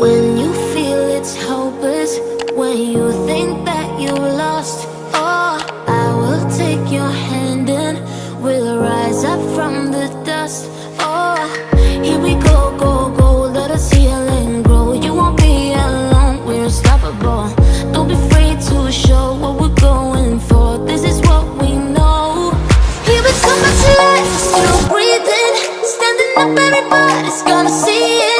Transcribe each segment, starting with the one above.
When you feel it's hopeless When you think that you lost oh, I will take your hand and We'll rise up from the dust. Oh, here we go, go, go Let us heal and grow. You won't be alone, we're unstoppable. Don't be afraid to show what we're going for. This is what we know. Here we come still breathing. Standing up, everybody's gonna see it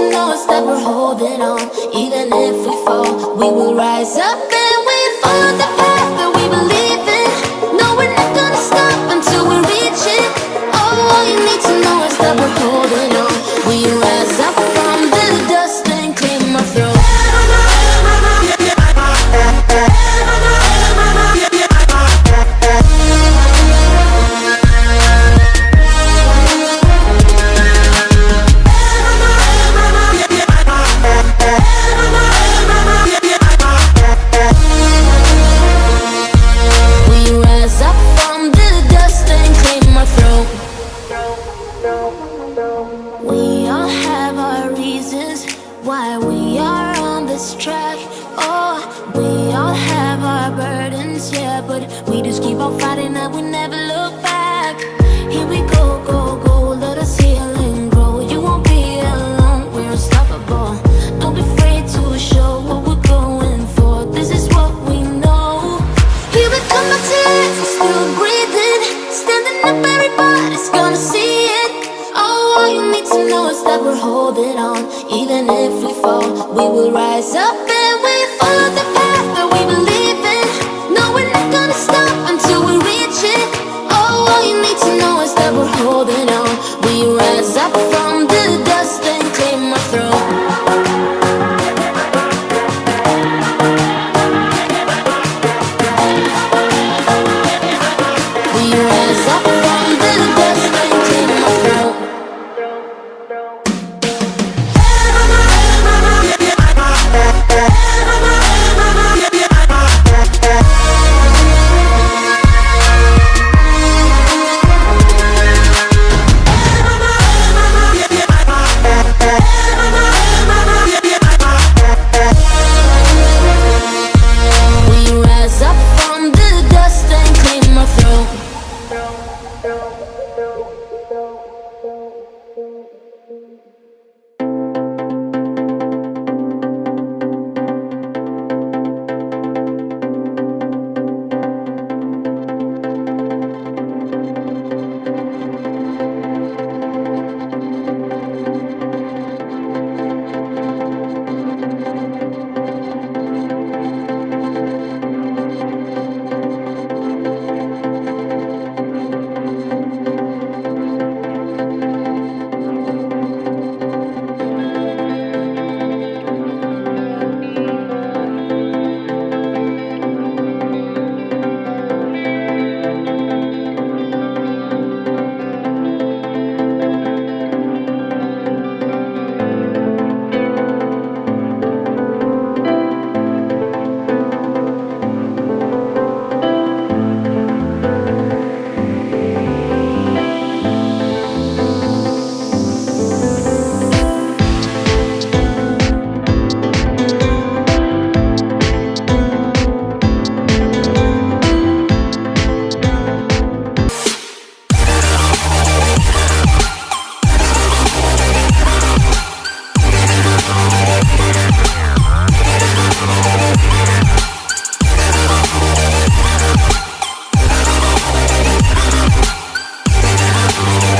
to know is that we're holding on. Even if we fall, we will rise up and we follow the path that we believe in. No, we're not gonna stop until we reach it. Oh, all you need to know is that we're holding We all have our reasons why we are on this track. Oh, we all have our burdens, yeah, but we just keep on fighting and we never look back. Here we go, go, go, let us heal and grow. You won't be alone, we're unstoppable. Don't be afraid to show what we're going for. This is what we know. Here we come life, we're still know that we're holding on. Even if we fall, we will rise up and we follow the